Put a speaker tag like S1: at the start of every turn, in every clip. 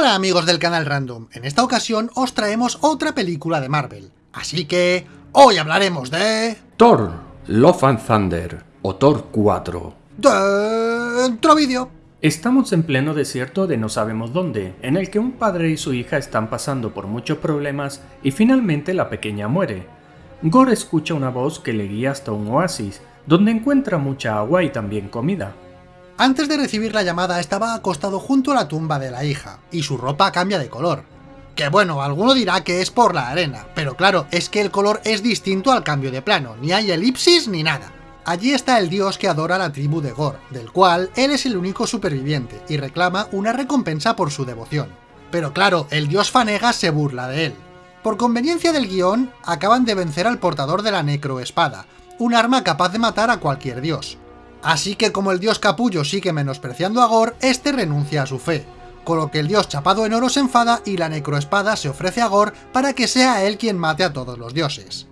S1: Hola amigos del canal Random, en esta ocasión os traemos otra película de Marvel. Así que, hoy hablaremos de...
S2: Thor, Love and Thunder, o Thor 4.
S1: Dentro vídeo.
S2: Estamos en pleno desierto de no sabemos dónde, en el que un padre y su hija están pasando por muchos problemas y finalmente la pequeña muere. Gore escucha una voz que le guía hasta un oasis, donde encuentra mucha agua y también comida.
S1: Antes de recibir la llamada estaba acostado junto a la tumba de la hija, y su ropa cambia de color. Que bueno, alguno dirá que es por la arena, pero claro, es que el color es distinto al cambio de plano, ni hay elipsis ni nada. Allí está el dios que adora a la tribu de Gor, del cual él es el único superviviente, y reclama una recompensa por su devoción. Pero claro, el dios Fanega se burla de él. Por conveniencia del guion, acaban de vencer al portador de la necroespada, un arma capaz de matar a cualquier dios. Así que como el dios capullo sigue menospreciando a Gor, este renuncia a su fe, con lo que el dios chapado en oro se enfada y la necroespada se ofrece a Gor para que sea él quien mate a todos los dioses.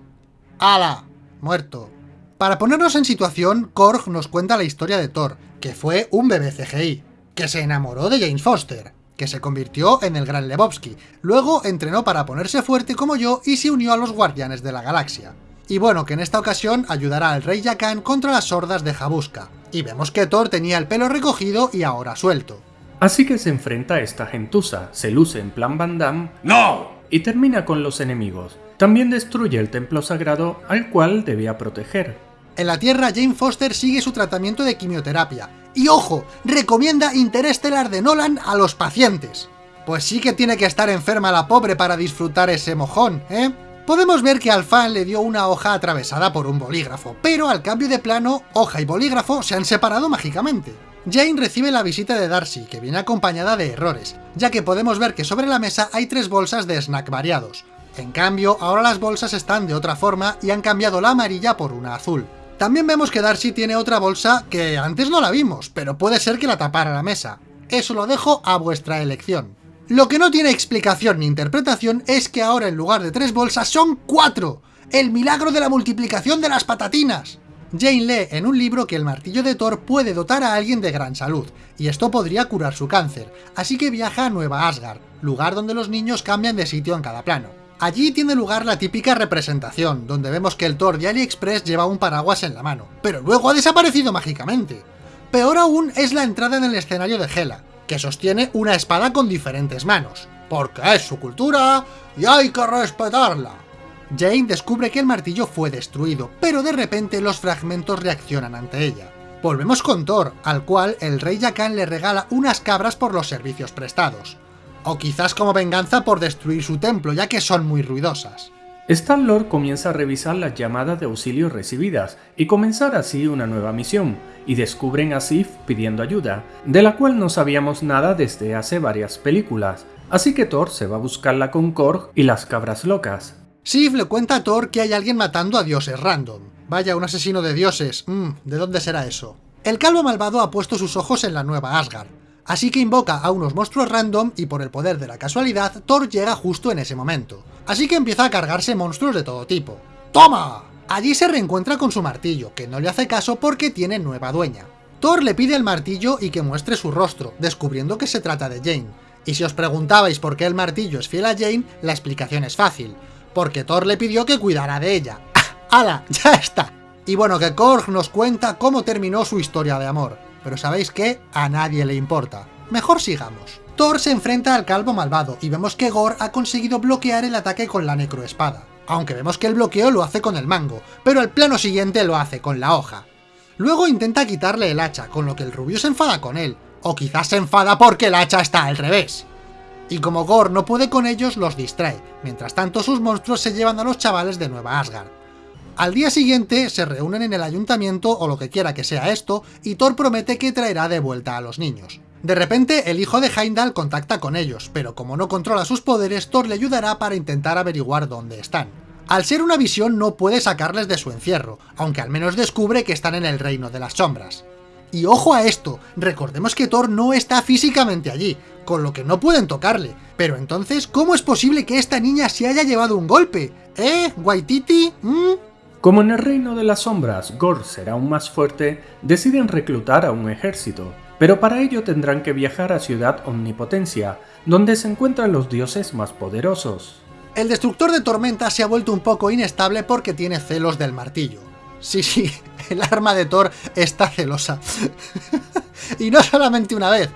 S1: ¡Hala! Muerto. Para ponernos en situación, Korg nos cuenta la historia de Thor, que fue un bebé CGI, que se enamoró de James Foster, que se convirtió en el Gran Lebowski, luego entrenó para ponerse fuerte como yo y se unió a los Guardianes de la Galaxia. Y bueno, que en esta ocasión ayudará al rey Yakan contra las hordas de Jabuska. Y vemos que Thor tenía el pelo recogido y ahora suelto.
S2: Así que se enfrenta a esta gentuza, se luce en plan Van Damme, ¡No! y termina con los enemigos. También destruye el templo sagrado al cual debía proteger.
S1: En la Tierra, Jane Foster sigue su tratamiento de quimioterapia. Y ojo, recomienda Interestelar de Nolan a los pacientes. Pues sí que tiene que estar enferma la pobre para disfrutar ese mojón, ¿eh? Podemos ver que al fan le dio una hoja atravesada por un bolígrafo, pero al cambio de plano, hoja y bolígrafo se han separado mágicamente. Jane recibe la visita de Darcy, que viene acompañada de errores, ya que podemos ver que sobre la mesa hay tres bolsas de snack variados. En cambio, ahora las bolsas están de otra forma y han cambiado la amarilla por una azul. También vemos que Darcy tiene otra bolsa que antes no la vimos, pero puede ser que la tapara la mesa. Eso lo dejo a vuestra elección. Lo que no tiene explicación ni interpretación es que ahora en lugar de tres bolsas son cuatro. ¡El milagro de la multiplicación de las patatinas! Jane lee en un libro que el martillo de Thor puede dotar a alguien de gran salud, y esto podría curar su cáncer, así que viaja a Nueva Asgard, lugar donde los niños cambian de sitio en cada plano. Allí tiene lugar la típica representación, donde vemos que el Thor de AliExpress lleva un paraguas en la mano, pero luego ha desaparecido mágicamente. Peor aún es la entrada en el escenario de Hela, que sostiene una espada con diferentes manos, porque es su cultura y hay que respetarla. Jane descubre que el martillo fue destruido, pero de repente los fragmentos reaccionan ante ella. Volvemos con Thor, al cual el rey Yakan le regala unas cabras por los servicios prestados. O quizás como venganza por destruir su templo, ya que son muy ruidosas.
S2: Star-Lord comienza a revisar las llamadas de auxilio recibidas y comenzar así una nueva misión, y descubren a Sif pidiendo ayuda, de la cual no sabíamos nada desde hace varias películas, así que Thor se va a buscarla con Korg y las cabras locas.
S1: Sif le cuenta a Thor que hay alguien matando a dioses random. Vaya, un asesino de dioses. Mmm, ¿de dónde será eso? El calvo malvado ha puesto sus ojos en la nueva Asgard, Así que invoca a unos monstruos random y por el poder de la casualidad, Thor llega justo en ese momento. Así que empieza a cargarse monstruos de todo tipo. ¡Toma! Allí se reencuentra con su martillo, que no le hace caso porque tiene nueva dueña. Thor le pide el martillo y que muestre su rostro, descubriendo que se trata de Jane. Y si os preguntabais por qué el martillo es fiel a Jane, la explicación es fácil. Porque Thor le pidió que cuidara de ella. ¡Hala! ¡Ya está! Y bueno, que Korg nos cuenta cómo terminó su historia de amor pero ¿sabéis qué? A nadie le importa. Mejor sigamos. Thor se enfrenta al calvo malvado y vemos que Gore ha conseguido bloquear el ataque con la necroespada. Aunque vemos que el bloqueo lo hace con el mango, pero el plano siguiente lo hace con la hoja. Luego intenta quitarle el hacha, con lo que el rubio se enfada con él, o quizás se enfada porque el hacha está al revés. Y como Gore no puede con ellos, los distrae, mientras tanto sus monstruos se llevan a los chavales de Nueva Asgard. Al día siguiente se reúnen en el ayuntamiento o lo que quiera que sea esto, y Thor promete que traerá de vuelta a los niños. De repente, el hijo de Heimdall contacta con ellos, pero como no controla sus poderes, Thor le ayudará para intentar averiguar dónde están. Al ser una visión no puede sacarles de su encierro, aunque al menos descubre que están en el reino de las sombras. Y ojo a esto, recordemos que Thor no está físicamente allí, con lo que no pueden tocarle. Pero entonces, ¿cómo es posible que esta niña se haya llevado un golpe? ¿Eh? ¿Waititi? ¿Mm?
S2: Como en el reino de las sombras Gore será aún más fuerte, deciden reclutar a un ejército. pero para ello tendrán que viajar a Ciudad Omnipotencia, donde se encuentran los dioses más poderosos.
S1: El destructor de tormenta se ha vuelto un poco inestable porque tiene celos del martillo. Sí, sí, el arma de Thor está celosa. y no solamente una vez.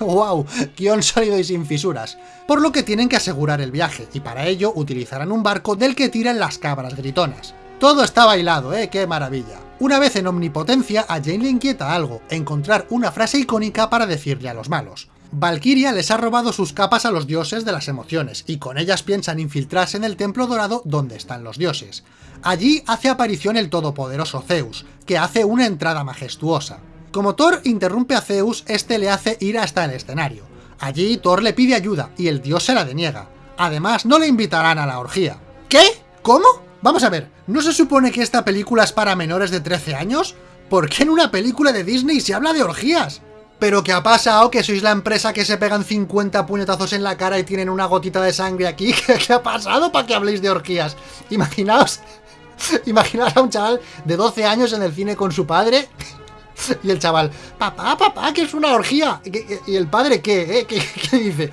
S1: ¡Wow! Guión sólido y sin fisuras. Por lo que tienen que asegurar el viaje, y para ello utilizarán un barco del que tiran las cabras gritonas. Todo está bailado, ¿eh? ¡Qué maravilla! Una vez en Omnipotencia, a Jane le inquieta algo, encontrar una frase icónica para decirle a los malos. Valkyria les ha robado sus capas a los dioses de las emociones, y con ellas piensan infiltrarse en el Templo Dorado donde están los dioses. Allí hace aparición el todopoderoso Zeus, que hace una entrada majestuosa. Como Thor interrumpe a Zeus, este le hace ir hasta el escenario. Allí Thor le pide ayuda, y el dios se la deniega. Además, no le invitarán a la orgía. ¿Qué? ¿Cómo? Vamos a ver, ¿no se supone que esta película es para menores de 13 años? ¿Por qué en una película de Disney se habla de orgías? ¿Pero qué ha pasado? ¿Que sois la empresa que se pegan 50 puñetazos en la cara y tienen una gotita de sangre aquí? ¿Qué, ha pasado para que habléis de orgías? Imaginaos... Imaginaos a un chaval de 12 años en el cine con su padre y el chaval, papá, papá, que es una orgía. ¿Y el padre? Eh? ¿Qué, qué dice?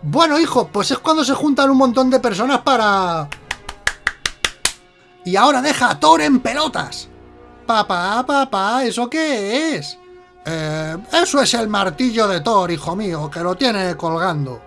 S1: Bueno, hijo, pues es cuando se juntan un montón de personas para... Y ahora deja a Thor en pelotas. Papá, papá, ¿eso qué es? Eh, eso es el martillo de Thor, hijo mío, que lo tiene colgando.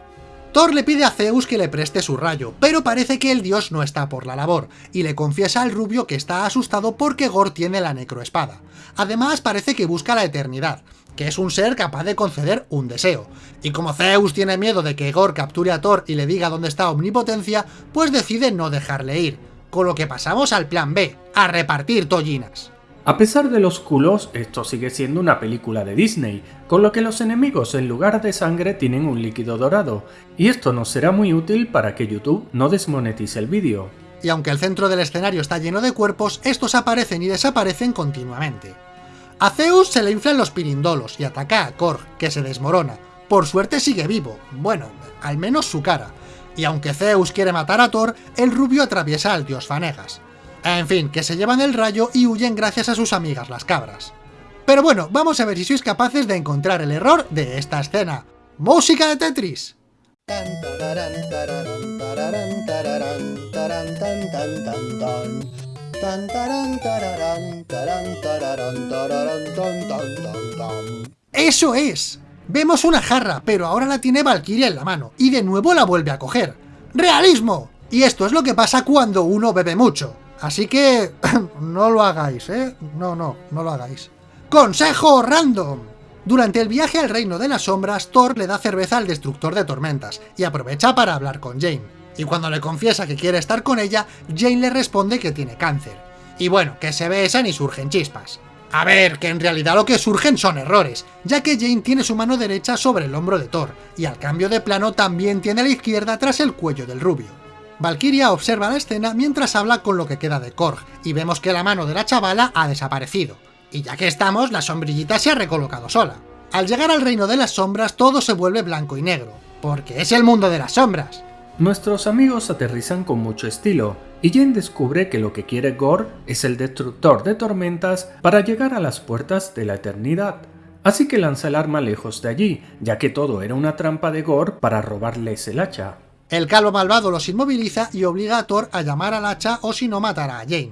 S1: Thor le pide a Zeus que le preste su rayo, pero parece que el dios no está por la labor, y le confiesa al rubio que está asustado porque Gor tiene la necroespada. Además parece que busca la eternidad, que es un ser capaz de conceder un deseo. Y como Zeus tiene miedo de que Gor capture a Thor y le diga dónde está Omnipotencia, pues decide no dejarle ir. Con lo que pasamos al plan B, a repartir tollinas.
S2: A pesar de los culos, esto sigue siendo una película de Disney, con lo que los enemigos en lugar de sangre tienen un líquido dorado, y esto nos será muy útil para que YouTube no desmonetice el vídeo.
S1: Y aunque el centro del escenario está lleno de cuerpos, estos aparecen y desaparecen continuamente. A Zeus se le inflan los pirindolos y ataca a Korg, que se desmorona. Por suerte sigue vivo, bueno, al menos su cara. Y aunque Zeus quiere matar a Thor, el rubio atraviesa al dios Fanegas. En fin, que se llevan el rayo y huyen gracias a sus amigas las cabras. Pero bueno, vamos a ver si sois capaces de encontrar el error de esta escena. ¡Música de Tetris! ¡Eso es! Vemos una jarra, pero ahora la tiene Valkyria en la mano, y de nuevo la vuelve a coger. ¡Realismo! Y esto es lo que pasa cuando uno bebe mucho. Así que no lo hagáis, ¿eh? No, no, no lo hagáis. ¡Consejo random! Durante el viaje al Reino de las Sombras, Thor le da cerveza al Destructor de Tormentas, y aprovecha para hablar con Jane. Y cuando le confiesa que quiere estar con ella, Jane le responde que tiene cáncer. Y bueno, que se besan y surgen chispas. A ver, que en realidad lo que surgen son errores, ya que Jane tiene su mano derecha sobre el hombro de Thor, y al cambio de plano también tiene la izquierda tras el cuello del rubio. Valkyria observa la escena mientras habla con lo que queda de Korg, y vemos que la mano de la chavala ha desaparecido. Y ya que estamos, la sombrillita se ha recolocado sola. Al llegar al reino de las sombras todo se vuelve blanco y negro, porque es el mundo de las sombras.
S2: Nuestros amigos aterrizan con mucho estilo, y Jane descubre que lo que quiere Gore es el destructor de tormentas para llegar a las puertas de la eternidad. Así que lanza el arma lejos de allí, ya que todo era una trampa de Gore para robarles el hacha.
S1: El calvo malvado los inmoviliza y obliga a Thor a llamar al hacha o si no matará a Jane.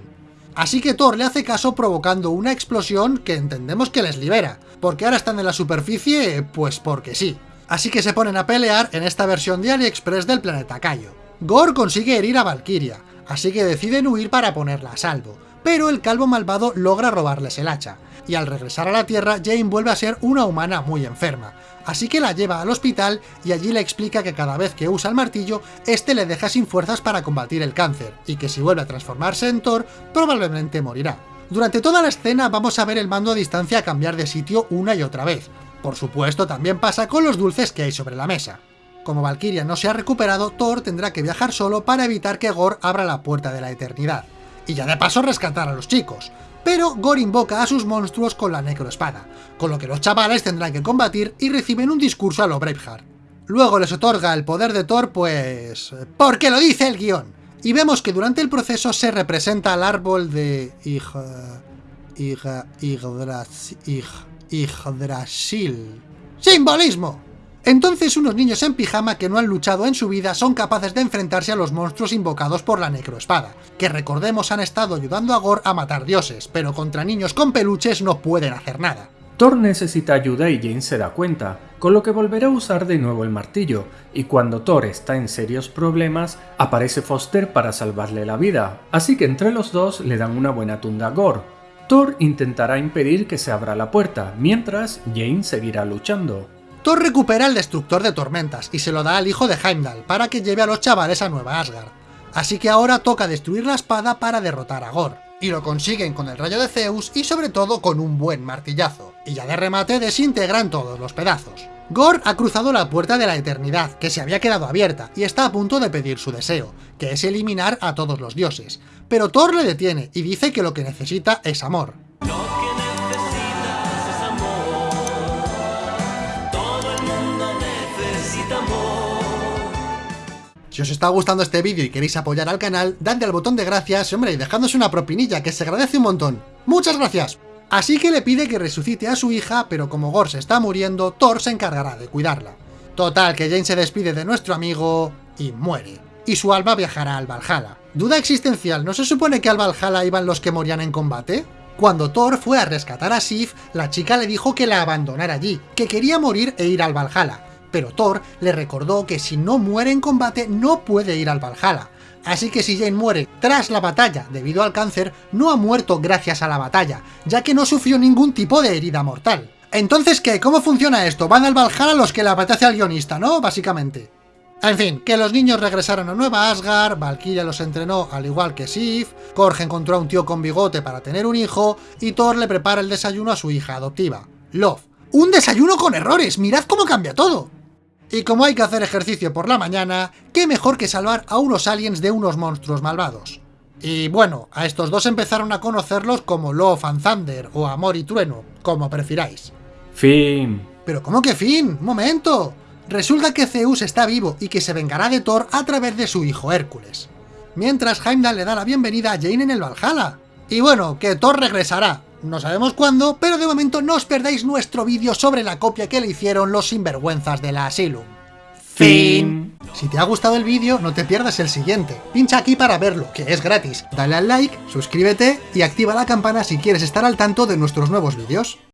S1: Así que Thor le hace caso provocando una explosión que entendemos que les libera, porque ahora están en la superficie, pues porque sí. Así que se ponen a pelear en esta versión de AliExpress del planeta Kaio. Gore consigue herir a Valkyria, así que deciden huir para ponerla a salvo, pero el calvo malvado logra robarles el hacha, y al regresar a la Tierra Jane vuelve a ser una humana muy enferma, así que la lleva al hospital y allí le explica que cada vez que usa el martillo, este le deja sin fuerzas para combatir el cáncer, y que si vuelve a transformarse en Thor, probablemente morirá. Durante toda la escena vamos a ver el mando a distancia cambiar de sitio una y otra vez. Por supuesto, también pasa con los dulces que hay sobre la mesa. Como Valkyria no se ha recuperado, Thor tendrá que viajar solo para evitar que Gore abra la puerta de la eternidad. Y ya de paso rescatar a los chicos, pero Gore invoca a sus monstruos con la necroespada, con lo que los chavales tendrán que combatir y reciben un discurso a lo Braveheart. Luego les otorga el poder de Thor, pues... porque lo dice el guion. Y vemos que durante el proceso se representa al árbol de... Ig... Ig... Yggdrasil. ¡Simbolismo! Entonces unos niños en pijama que no han luchado en su vida son capaces de enfrentarse a los monstruos invocados por la necroespada, que recordemos han estado ayudando a Gore a matar dioses, pero contra niños con peluches no pueden hacer nada.
S2: Thor necesita ayuda y Jane se da cuenta, con lo que volverá a usar de nuevo el martillo, y cuando Thor está en serios problemas, aparece Foster para salvarle la vida, así que entre los dos le dan una buena tunda a Gore. Thor intentará impedir que se abra la puerta, mientras Jane seguirá luchando.
S1: Thor recupera el destructor de tormentas y se lo da al hijo de Heimdall para que lleve a los chavales a Nueva Asgard. Así que ahora toca destruir la espada para derrotar a Gore. Y lo consiguen con el rayo de Zeus y sobre todo con un buen martillazo. Y ya de remate desintegran todos los pedazos. Gore ha cruzado la puerta de la eternidad, que se había quedado abierta, y está a punto de pedir su deseo, que es eliminar a todos los dioses. Pero Thor le detiene y dice que lo que necesita es amor. Si os está gustando este vídeo y queréis apoyar al canal, dadle al botón de gracias, hombre, y dejadnos una propinilla, que se agradece un montón. ¡Muchas gracias! Así que le pide que resucite a su hija, pero como Gore se está muriendo, Thor se encargará de cuidarla. Total, que Jane se despide de nuestro amigo y muere. Y su alma viajará al Valhalla. Duda existencial, ¿no se supone que al Valhalla iban los que morían en combate? Cuando Thor fue a rescatar a Sif, la chica le dijo que la abandonara allí, que quería morir e ir al Valhalla, pero Thor le recordó que si no muere en combate no puede ir al Valhalla. Así que si Jane muere tras la batalla debido al cáncer, no ha muerto gracias a la batalla, ya que no sufrió ningún tipo de herida mortal. Entonces, ¿qué? ¿Cómo funciona esto? Van al Valhalla los que le apetece al guionista, ¿no? Básicamente. En fin, que los niños regresaron a Nueva Asgard, Valkyria los entrenó al igual que Sif, Korg encontró a un tío con bigote para tener un hijo, y Thor le prepara el desayuno a su hija adoptiva, Love. ¡Un desayuno con errores! ¡Mirad cómo cambia todo! Y como hay que hacer ejercicio por la mañana, qué mejor que salvar a unos aliens de unos monstruos malvados. Y bueno, a estos dos empezaron a conocerlos como Love and Thunder o Amor y Trueno, como prefiráis.
S2: Fin.
S1: ¿Pero cómo que fin? ¡Un momento! Resulta que Zeus está vivo y que se vengará de Thor a través de su hijo Hércules. Mientras Heimdall le da la bienvenida a Jane en el Valhalla. Y bueno, que Thor regresará, no sabemos cuándo, pero de momento no os perdáis nuestro vídeo sobre la copia que le hicieron los sinvergüenzas de la Asylum.
S2: Fin.
S1: Si te ha gustado el vídeo, no te pierdas el siguiente. Pincha aquí para verlo, que es gratis. Dale al like, suscríbete y activa la campana si quieres estar al tanto de nuestros nuevos vídeos.